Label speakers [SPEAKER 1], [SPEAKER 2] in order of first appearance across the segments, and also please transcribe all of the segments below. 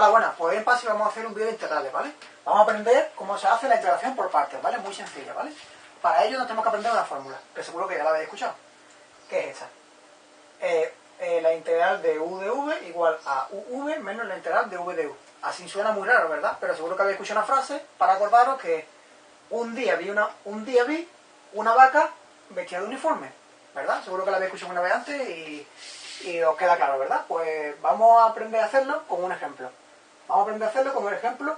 [SPEAKER 1] Hola, buenas. Pues en PASI vamos a hacer un vídeo de integrales, ¿vale? Vamos a aprender cómo se hace la integración por partes, ¿vale? Muy sencilla, ¿vale? Para ello nos tenemos que aprender una fórmula, que seguro que ya la habéis escuchado. ¿Qué es esta? Eh, eh, la integral de u de v igual a uv menos la integral de v de u. Así suena muy raro, ¿verdad? Pero seguro que habéis escuchado una frase para acordaros que un día vi una, un día vi una vaca vestida de uniforme, ¿verdad? Seguro que la habéis escuchado una vez antes y, y os queda claro, ¿verdad? Pues vamos a aprender a hacerlo con un ejemplo. Vamos a aprender a hacerlo con el ejemplo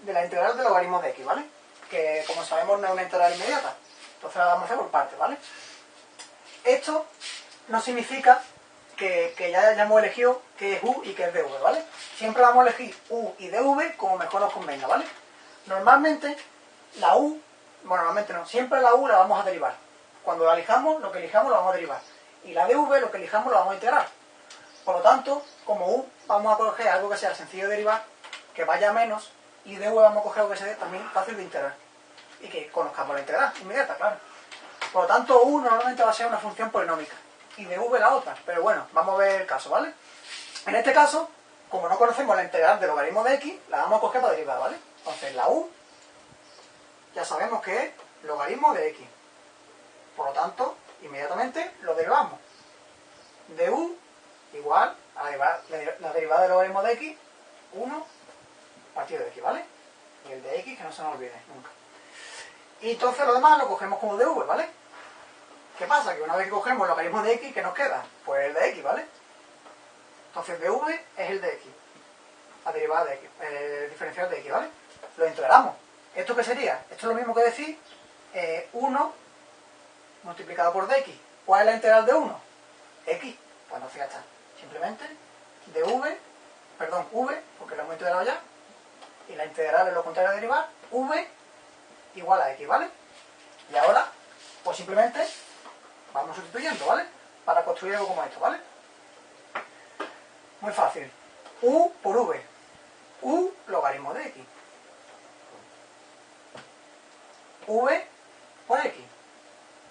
[SPEAKER 1] de la integral del logaritmo de x, ¿vale? Que como sabemos no es una integral inmediata. Entonces la vamos a hacer por partes, ¿vale? Esto no significa que, ya hayamos elegido que es u y que es dv, ¿vale? Siempre vamos a elegir u y dv como mejor nos convenga, ¿vale? Normalmente la u, bueno, normalmente no, siempre la u la vamos a derivar. Cuando la elijamos, lo que elijamos lo vamos a derivar. Y la dv, lo que elijamos, lo vamos a integrar. Por lo tanto, como u, vamos a coger algo que sea sencillo de derivar, que vaya menos, y de vamos a coger algo que sea también fácil de integrar. Y que conozcamos la integral inmediata, claro. Por lo tanto, u normalmente va a ser una función polinómica, y de v la otra. Pero bueno, vamos a ver el caso, ¿vale? En este caso, como no conocemos la integral del logaritmo de x, la vamos a coger para derivar, ¿vale? Entonces, la u, ya sabemos que es logaritmo de x. Por lo tanto, inmediatamente lo derivamos. de u igual a la derivada, del logaritmo de x, 1 partido de x, ¿vale? Y el de x que no se nos olvide nunca. Y entonces lo demás lo cogemos como dv, ¿vale? ¿Qué pasa? Que una vez que cogemos el logaritmo de x, ¿qué nos queda? Pues el de x, ¿vale? Entonces dv es el de x, la derivada de x, el diferencial de x, ¿vale? Lo integramos. ¿Esto qué sería? Esto es lo mismo que decir 1 eh, multiplicado por dx. ¿Cuál es la integral de 1? x. Pues no, fíjate simplemente de v, perdón, v, porque lo hemos integrado ya, y la integral es lo contrario a derivar, v igual a x, ¿vale? Y ahora, pues simplemente vamos sustituyendo, ¿vale? Para construir algo como esto, ¿vale? Muy fácil. u por v. u logaritmo de x. v por x.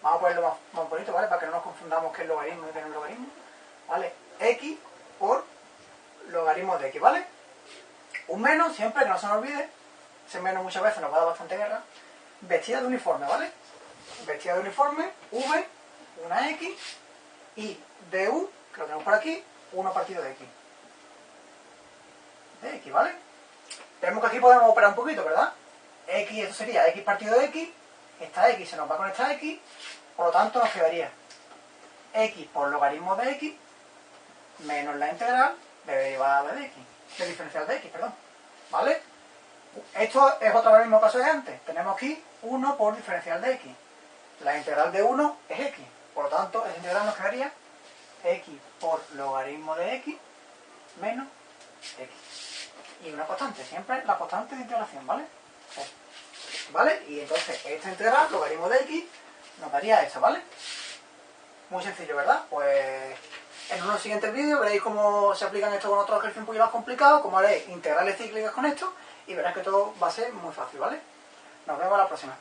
[SPEAKER 1] Vamos a ponerlo más, más bonito, ¿vale? Para que no nos confundamos qué es logaritmo y qué no es logaritmo. ¿Vale? x por logaritmo de x, ¿vale? Un menos, siempre, que no se nos olvide, ese menos muchas veces nos va a dar bastante guerra, vestida de uniforme, ¿vale? Vestida de uniforme, v, una x, y du, que lo tenemos por aquí, 1 partido de x. De x, ¿vale? Vemos que aquí podemos operar un poquito, ¿verdad? x, esto sería x partido de x, esta x se nos va con esta x, por lo tanto nos quedaría x por logaritmo de x menos la integral de derivada de x, de diferencial de x, perdón. ¿Vale? Esto es otra vez el mismo caso de antes. Tenemos aquí 1 por diferencial de x. La integral de 1 es x. Por lo tanto, esa integral nos quedaría x por logaritmo de x menos x. Y una constante, siempre la constante de integración, ¿vale? ¿Vale? Y entonces esta integral, logaritmo de x, nos daría eso, ¿vale? Muy sencillo, ¿verdad? Pues en unos siguientes vídeos veréis cómo se aplican esto con otros ejercicios un poquito más complicados, cómo haréis integrales cíclicas con esto, y veréis que todo va a ser muy fácil, ¿vale? Nos vemos la próxima.